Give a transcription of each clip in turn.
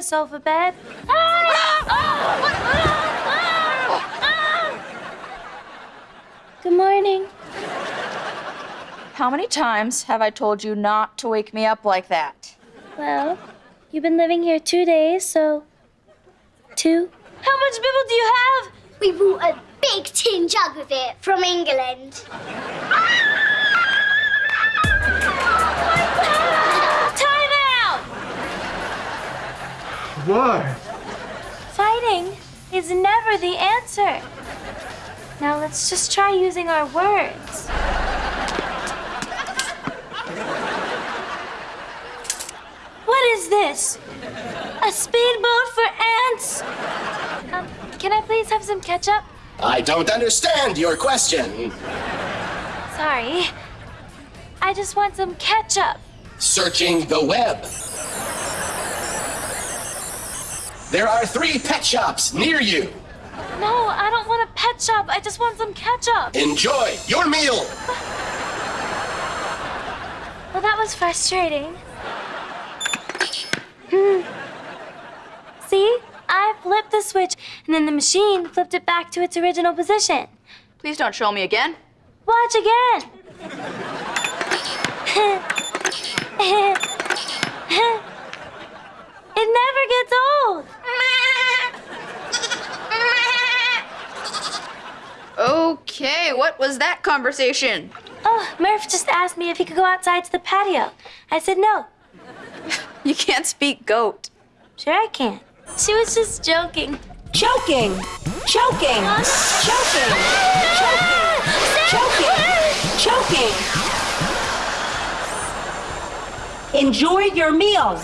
sleep in a sofa bed. Good morning. How many times have I told you not to wake me up like that? Well, you've been living here two days, so two. How much bibble do you have? We bought a big tin jug of it from England. Ah! What? Fighting is never the answer. Now let's just try using our words. What is this? A speedboat for ants? Um, can I please have some ketchup? I don't understand your question. Sorry. I just want some ketchup. Searching the web. There are three pet shops near you. No, I don't want a pet shop. I just want some ketchup. Enjoy your meal. Well, that was frustrating. Hmm. See? I flipped the switch, and then the machine flipped it back to its original position. Please don't show me again. Watch again. it never gets old. Okay, what was that conversation? Oh, Murph just asked me if he could go outside to the patio. I said no. You can't speak goat. Sure I can. She was just joking. Choking! Choking! Choking! Choking! Choking! Enjoy your meal.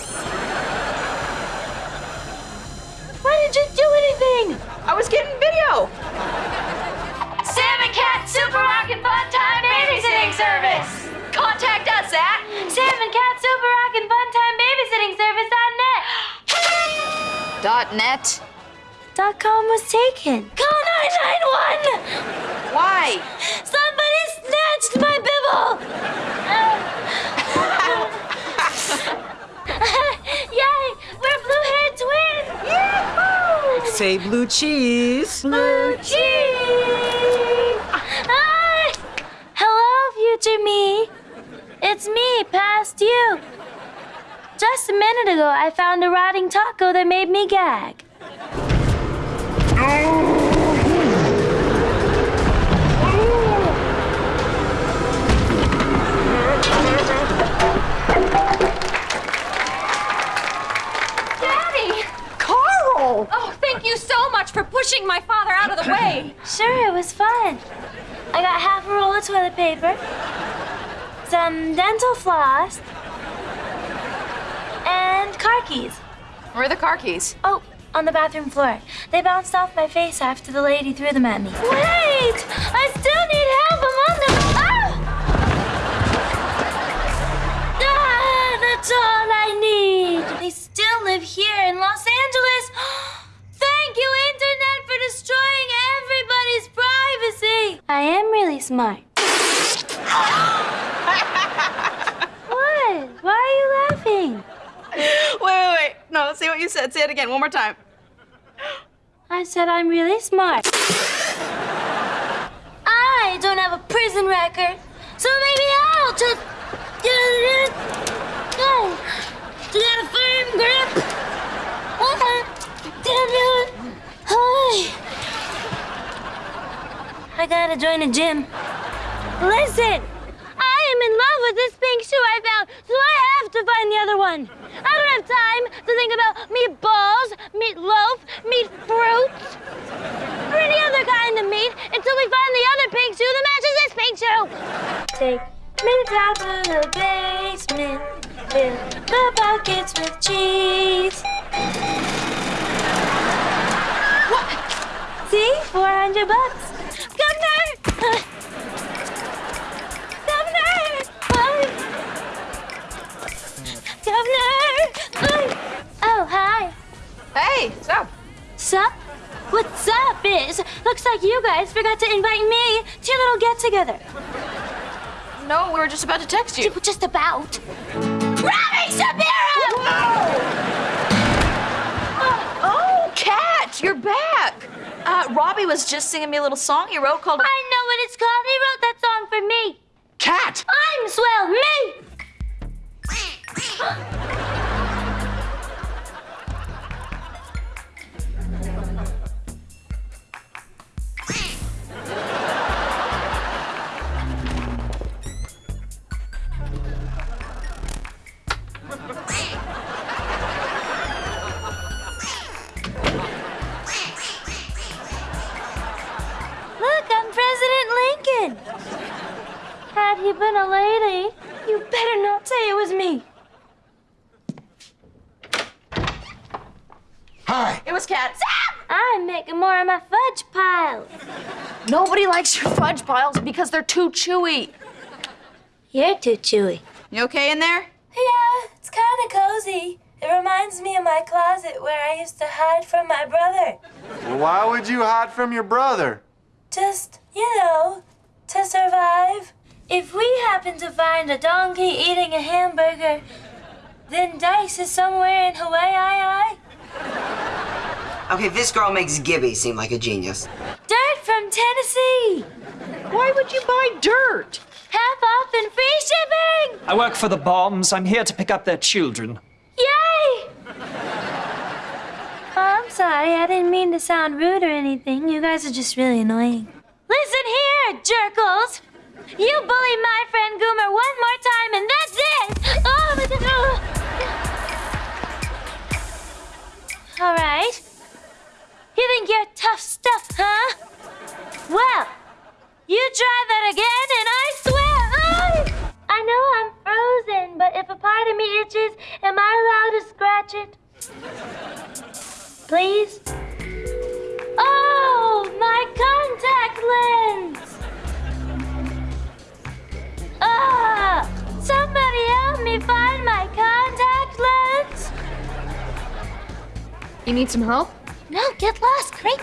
Why did you do anything? I was getting video. Sam and Cat Super Rockin' Fun Time Babysitting Service. Contact us at Sam and Cat Super Rockin' Fun Time Babysitting Service.net. dot net. Dot com was taken. Call 991! Why? Somebody snatched my bibble! Yay! We're blue-haired twins! Yahoo! Say blue cheese. Blue cheese! Hi! Hello, future me. It's me, past you. Just a minute ago, I found a rotting taco that made me gag. Daddy! For pushing my father out of the way. Sure, it was fun. I got half a roll of toilet paper, some dental floss, and car keys. Where are the car keys? Oh, on the bathroom floor. They bounced off my face after the lady threw them at me. Wait! I still need help. I'm on the. Ah! Ah, that's all I need. They still live here in Los Angeles. Thank you, Destroying everybody's privacy. I am really smart. what? Why are you laughing? Wait, wait, wait. No, say what you said. Say it again, one more time. I said I'm really smart. I don't have a prison record, so maybe I'll just go. To get a firm grip. Hi. I gotta join a gym. Listen, I am in love with this pink shoe I found, so I have to find the other one. I don't have time to think about meatballs, meatloaf, meat fruits, or any other kind of meat until we find the other pink shoe that matches this pink shoe. Take me down to the basement, fill the buckets with cheese. What? See? 400 bucks. Governor! Oh, hi. Hey, what's up? Sup? What's up Biz? looks like you guys forgot to invite me to your little get-together. No, we were just about to text you. Just about. Robbie Shapiro! Oh, Cat, you're back. Uh, Robbie was just singing me a little song he wrote called... I know what it's called. He wrote that song for me. Cat! I'm swell, me! Look, I'm President Lincoln. Had he been a lady, you better not say it was me. Hi! It was Cat. I'm making more of my fudge piles. Nobody likes your fudge piles because they're too chewy. You're too chewy. You okay in there? Yeah, it's kind of cozy. It reminds me of my closet where I used to hide from my brother. Why would you hide from your brother? Just, you know, to survive. If we happen to find a donkey eating a hamburger, then Dice is somewhere in Hawaii. Okay, this girl makes Gibby seem like a genius. Dirt from Tennessee. Why would you buy dirt? And free shipping. I work for the bombs. I'm here to pick up their children. Yay! Oh, I'm sorry. I didn't mean to sound rude or anything. You guys are just really annoying. Listen here, jerkles. You bully my friend Goomer one more time, and that's it. Oh, my God. Oh. All right. You think you're tough stuff, huh? Well, you try that again, if a part of me itches, am I allowed to scratch it? Please? Oh, my contact lens! Ah! Somebody help me find my contact lens! You need some help? No, get lost, great.